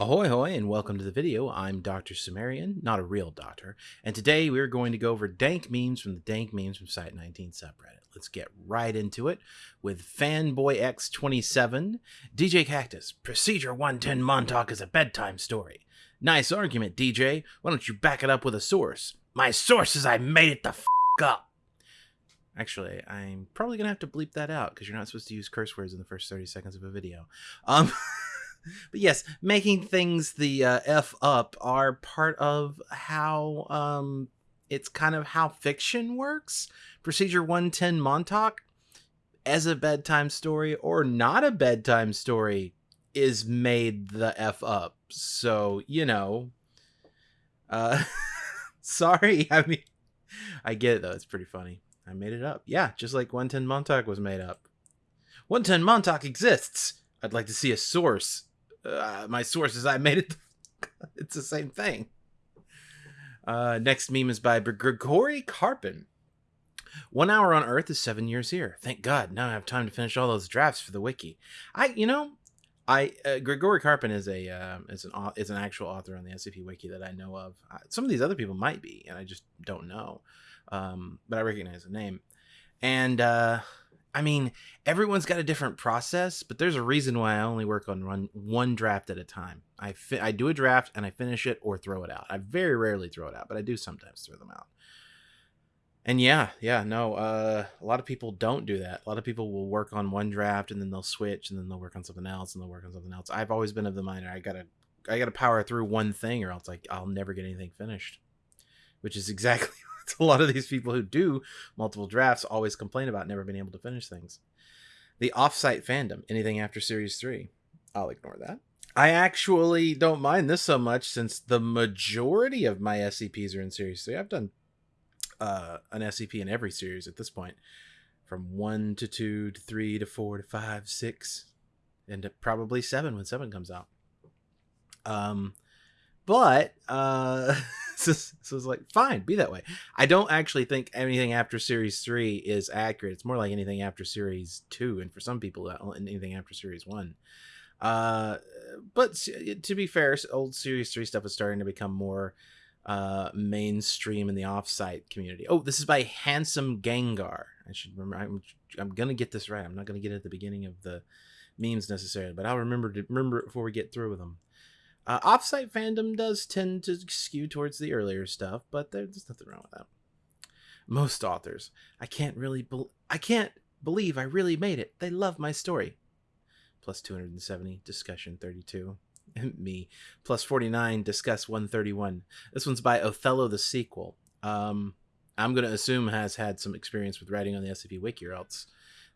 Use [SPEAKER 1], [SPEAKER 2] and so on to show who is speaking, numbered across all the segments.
[SPEAKER 1] Ahoy hoy and welcome to the video. I'm Dr. Cimmerian, not a real doctor, and today we're going to go over dank memes from the Dank Memes from Site 19 subreddit. Let's get right into it with FanboyX27, djkaktus, Procedure 110 Montauk is a bedtime story. Nice argument, DJ. Why don't you back it up with a source? My source is I made it the f up. Actually, I'm probably gonna have to bleep that out because you're not supposed to use curse words in the first 30 seconds of a video. Um. but yes, making things the uh, f up are part of how um, it's kind of how fiction works. Procedure 110 Montauk, as a bedtime story or not a bedtime story, is made the f up. So you know, uh, sorry. I mean, I get it though. It's pretty funny. I made it up. Yeah, just like 110 Montauk was made up. 110 Montauk exists. I'd like to see a source uh, my sources. I made it. it's the same thing. Uh, next meme is by Gregory Karpin. One hour on Earth is seven years here. Thank God. Now I have time to finish all those drafts for the wiki. I, you know, I uh, Grigory Karpin is a uh, is an is an actual author on the SCP wiki that I know of. some of these other people might be, and I just don't know. Um, but I recognize the name. And uh, I mean, everyone's got a different process, but there's a reason why I only work on one one draft at a time. I fi- I do a draft and I finish it or throw it out. I very rarely throw it out, but I do sometimes throw them out. And yeah, yeah, no, uh, a lot of people don't do that. A lot of people will work on one draft and then they'll switch and then they'll work on something else and they'll work on something else. I've always been of the mind I gotta I gotta power through one thing or else like I'll never get anything finished. Which is exactly a lot of these people who do multiple drafts always complain about never being able to finish things. The offsite fandom, anything after series three, I'll ignore that. I actually don't mind this so much since the majority of my SCPs are in series three. I've done uh, an SCP in every series at this point, from one to two to three to four to five, six, and probably seven when seven comes out. Um, but uh so, so it's like fine be that way. I don't actually think anything after series three is accurate. It's more like anything after series two and for some people anything after series one. Uh but to be fair old series three stuff is starting to become more uh mainstream in the offsite community. Oh this is by handsome gengar. I should remember i'm, I'm gonna get this right. I'm not gonna get it at the beginning of the memes necessarily but i'll remember to remember it before we get through with them uh, offsite fandom does tend to skew towards the earlier stuff, but there's nothing wrong with that. Most authors, I can't really, be- I can't believe I really made it. They love my story. Plus 270, discussion 32. Me. Plus 49, discuss 131. This one's by Othello the sequel. Um, I'm going to assume has had some experience with writing on the SCP Wiki, or else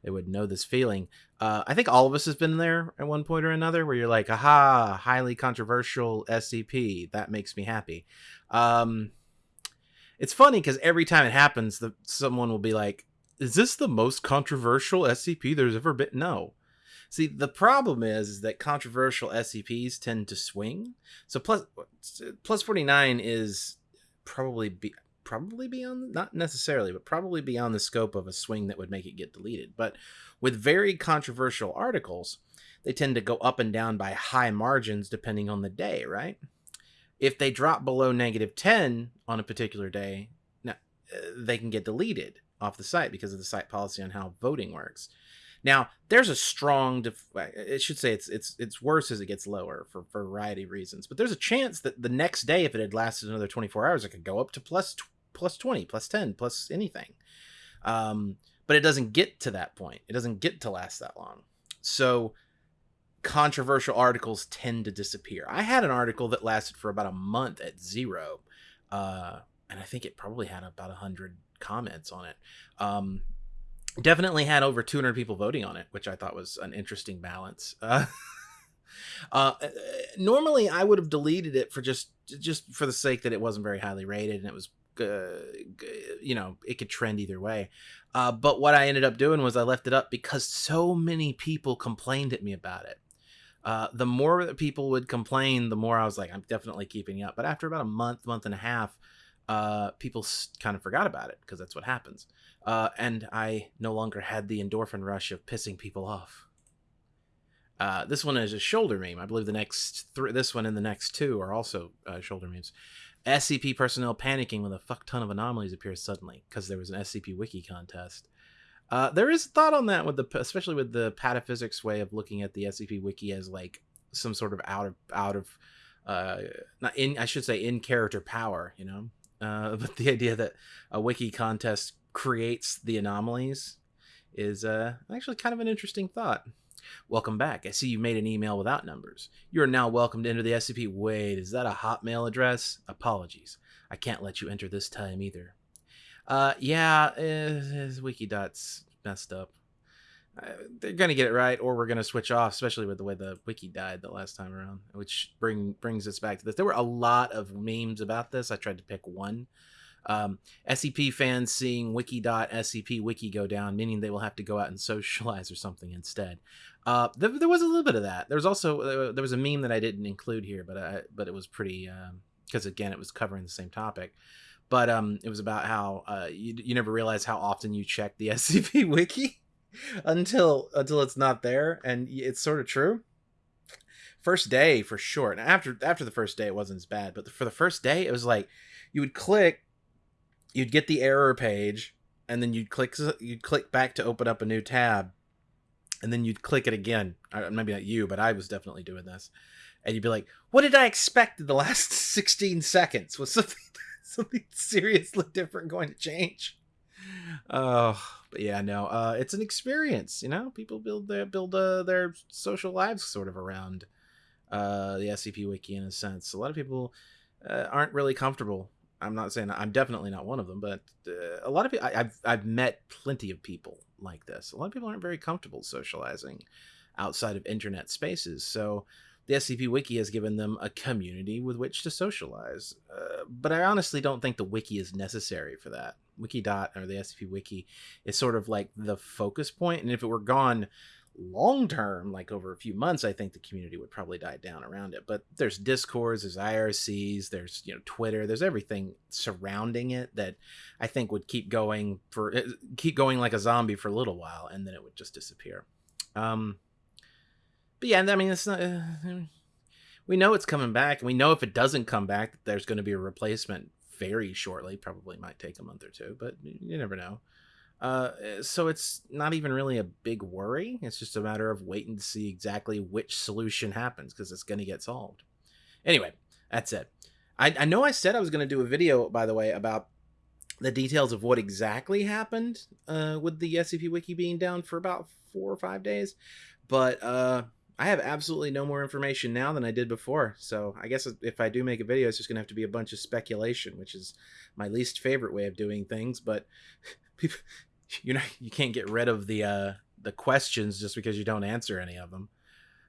[SPEAKER 1] they would know this feeling. Uh, I think all of us has been there at one point or another where you're like, aha, highly controversial SCP. That makes me happy. Um, it's funny because every time it happens, the, someone will be like, is this the most controversial SCP there's ever been? No. See, the problem is, is that controversial SCPs tend to swing. So plus plus 49 is probably be, probably beyond not necessarily but probably beyond the scope of a swing that would make it get deleted. But with very controversial articles they tend to go up and down by high margins depending on the day right? If they drop below negative 10 on a particular day now uh, they can get deleted off the site because of the site policy on how voting works. Now there's a strong def- it should say it's it's it's worse as it gets lower for, for a variety of reasons but there's a chance that the next day if it had lasted another 24 hours it could go up to plus plus 20, plus 10, plus anything. Um, but it doesn't get to that point. It doesn't get to last that long. So controversial articles tend to disappear. I had an article that lasted for about a month at zero. Uh, and I think it probably had about 100 comments on it. Um, definitely had over 200 people voting on it, which I thought was an interesting balance. Uh, uh, normally, I would have deleted it for just just for the sake that it wasn't very highly rated and it was uh, you know it could trend either way. Uh, but what i ended up doing was i left it up because so many people complained at me about it. Uh, the more people would complain the more i was like i'm definitely keeping up. But after about a month month and a half uh, people kind of forgot about it because that's what happens. Uh, and i no longer had the endorphin rush of pissing people off. Uh, this one is a shoulder meme. I believe the next three, this one and the next two are also uh, shoulder memes. SCP personnel panicking when a fuck ton of anomalies appear suddenly because there was an SCP wiki contest. Uh, there is thought on that with the especially with the pataphysics way of looking at the SCP wiki as like some sort of out of out of uh, not in I should say in character power, you know. Uh, but the idea that a wiki contest creates the anomalies is uh, actually kind of an interesting thought. Welcome back. I see you made an email without numbers. You are now welcome to enter the SCP. Wait, is that a Hotmail address? Apologies. I can't let you enter this time either. Uh, yeah, uh, Wikidot's messed up. Uh, they're gonna get it right, or we're gonna switch off, especially with the way the wiki died the last time around, which bring brings us back to this. There were a lot of memes about this. I tried to pick one. Um, SCP fans seeing wiki.scp wiki go down, meaning they will have to go out and socialize or something instead. Uh, there, there, was a little bit of that. There was also uh, there was a meme that I didn't include here, but I, but it was pretty because um, again it was covering the same topic. But um, it was about how uh, you, you never realize how often you check the SCP wiki until until it's not there, and it's sort of true. First day for sure, and after after the first day it wasn't as bad, but for the first day it was like you would click, you'd get the error page, and then you'd click you'd click back to open up a new tab, and then you'd click it again. Maybe not you, but I was definitely doing this, and you'd be like, "What did I expect in the last sixteen seconds? Was something something seriously different going to change?" Oh, but yeah, no, uh, it's an experience. You know, people build their build uh, their social lives sort of around uh, the SCP Wiki in a sense. A lot of people uh, aren't really comfortable. I'm not saying I'm definitely not one of them, but uh, a lot of people I, I've I've met plenty of people like this. A lot of people aren't very comfortable socializing outside of internet spaces. So the SCP Wiki has given them a community with which to socialize. Uh, but I honestly don't think the wiki is necessary for that. Wikidot or the SCP Wiki is sort of like the focus point, and if it were gone long term, like over a few months, I think the community would probably die down around it. But there's discords, there's IRCs, there's you know Twitter, there's everything surrounding it that I think would keep going for eh, keep going like a zombie for a little while, and then it would just disappear. Um, but yeah, I mean, it's not. Uh, we know it's coming back, and we know if it doesn't come back, there's going to be a replacement very shortly. Probably might take a month or two, but you never know. Uh, so it's not even really a big worry. It's just a matter of waiting to see exactly which solution happens because it's going to get solved. Anyway, that's it. I, I know I said I was going to do a video, by the way, about the details of what exactly happened uh, with the SCP Wiki being down for about four or five days, but uh, I have absolutely no more information now than I did before. So I guess if I do make a video, it's just going to have to be a bunch of speculation, which is my least favorite way of doing things. But you know, you can't get rid of the uh, the questions just because you don't answer any of them.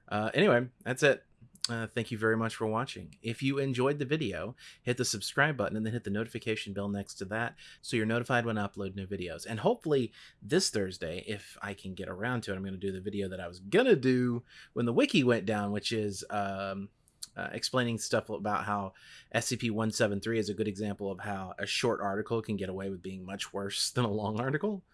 [SPEAKER 1] Uh, anyway, that's it. Uh, thank you very much for watching. If you enjoyed the video, hit the subscribe button and then hit the notification bell next to that so you're notified when I upload new videos. And hopefully this Thursday, if I can get around to it, I'm going to do the video that I was going to do when the wiki went down, which is um, uh, explaining stuff about how SCP-173 is a good example of how a short article can get away with being much worse than a long article.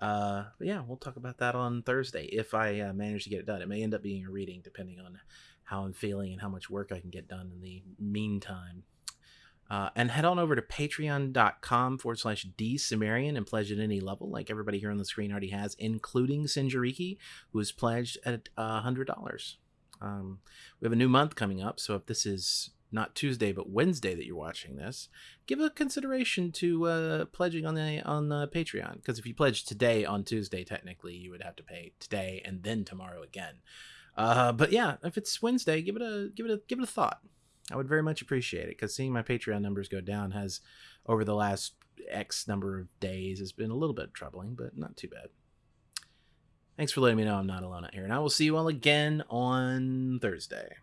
[SPEAKER 1] Uh, but yeah, we'll talk about that on Thursday if I uh, manage to get it done. It may end up being a reading depending on how I'm feeling and how much work I can get done in the meantime. Uh, and head on over to patreon.com forward slash dsumerian and pledge at any level, like everybody here on the screen already has, including Sinjariki, who is pledged at uh, $100. Um, we have a new month coming up, so if this is not Tuesday but Wednesday that you're watching this, give a consideration to uh, pledging on the on the Patreon. Because if you pledge today on Tuesday, technically you would have to pay today and then tomorrow again. Uh, but yeah, if it's Wednesday, give it a give it a give it a thought. I would very much appreciate it because seeing my Patreon numbers go down has, over the last X number of days, has been a little bit troubling, but not too bad. Thanks for letting me know I'm not alone out here, and I will see you all again on Thursday.